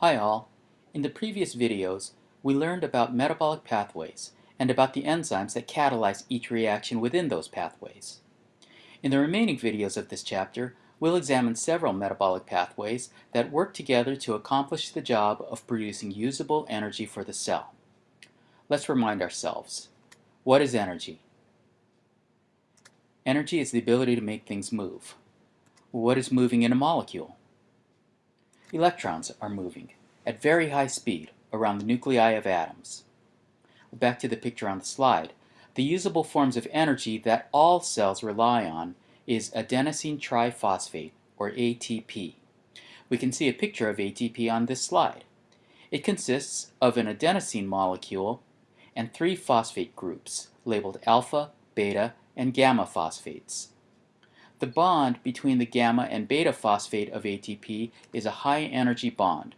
Hi all. In the previous videos, we learned about metabolic pathways and about the enzymes that catalyze each reaction within those pathways. In the remaining videos of this chapter, we'll examine several metabolic pathways that work together to accomplish the job of producing usable energy for the cell. Let's remind ourselves. What is energy? Energy is the ability to make things move. What is moving in a molecule? Electrons are moving at very high speed around the nuclei of atoms. Back to the picture on the slide. The usable forms of energy that all cells rely on is adenosine triphosphate, or ATP. We can see a picture of ATP on this slide. It consists of an adenosine molecule and three phosphate groups labeled alpha, beta, and gamma phosphates. The bond between the gamma and beta phosphate of ATP is a high energy bond.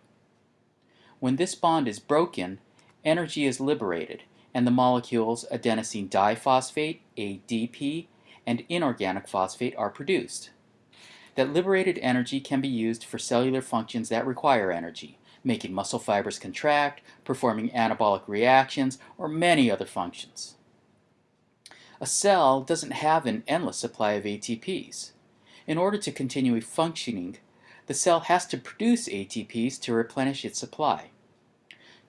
When this bond is broken, energy is liberated and the molecules adenosine diphosphate, ADP, and inorganic phosphate are produced. That liberated energy can be used for cellular functions that require energy, making muscle fibers contract, performing anabolic reactions, or many other functions. A cell doesn't have an endless supply of ATPs. In order to continue functioning, the cell has to produce ATPs to replenish its supply.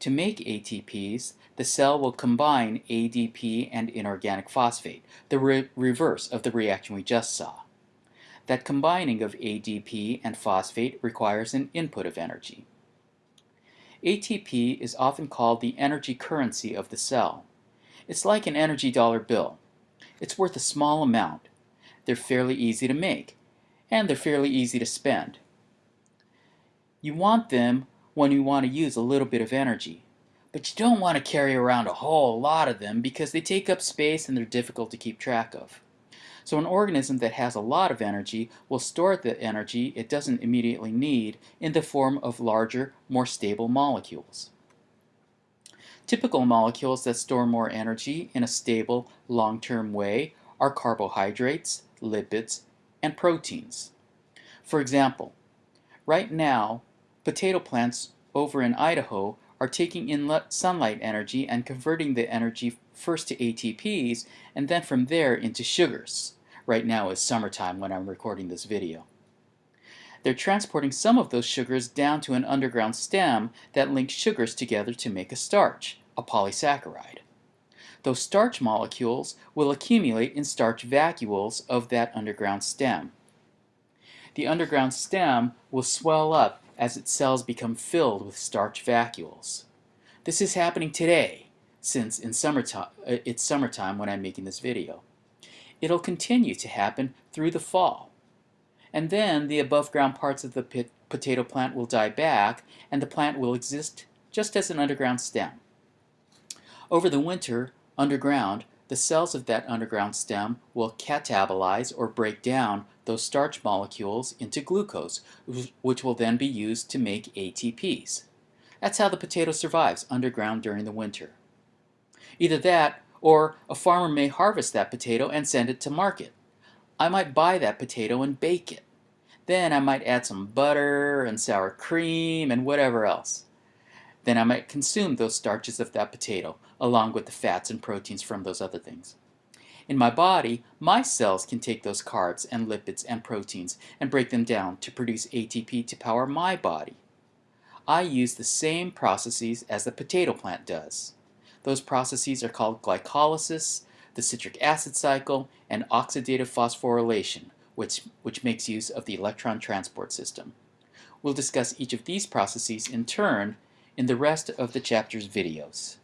To make ATPs, the cell will combine ADP and inorganic phosphate, the re reverse of the reaction we just saw. That combining of ADP and phosphate requires an input of energy. ATP is often called the energy currency of the cell. It's like an energy dollar bill. It's worth a small amount. They're fairly easy to make, and they're fairly easy to spend. You want them when you want to use a little bit of energy, but you don't want to carry around a whole lot of them because they take up space and they're difficult to keep track of. So an organism that has a lot of energy will store the energy it doesn't immediately need in the form of larger, more stable molecules. Typical molecules that store more energy in a stable, long-term way are carbohydrates, lipids, and proteins. For example, right now, potato plants over in Idaho are taking in sunlight energy and converting the energy first to ATPs and then from there into sugars. Right now is summertime when I'm recording this video. They're transporting some of those sugars down to an underground stem that links sugars together to make a starch, a polysaccharide. Those starch molecules will accumulate in starch vacuoles of that underground stem. The underground stem will swell up as its cells become filled with starch vacuoles. This is happening today, since in summertime, uh, it's summertime when I'm making this video. It'll continue to happen through the fall. And then the above ground parts of the potato plant will die back and the plant will exist just as an underground stem. Over the winter, underground, the cells of that underground stem will catabolize or break down those starch molecules into glucose, which will then be used to make ATPs. That's how the potato survives underground during the winter. Either that, or a farmer may harvest that potato and send it to market. I might buy that potato and bake it. Then I might add some butter and sour cream and whatever else. Then I might consume those starches of that potato, along with the fats and proteins from those other things. In my body, my cells can take those carbs and lipids and proteins and break them down to produce ATP to power my body. I use the same processes as the potato plant does. Those processes are called glycolysis, the citric acid cycle, and oxidative phosphorylation, which, which makes use of the electron transport system. We'll discuss each of these processes in turn in the rest of the chapter's videos.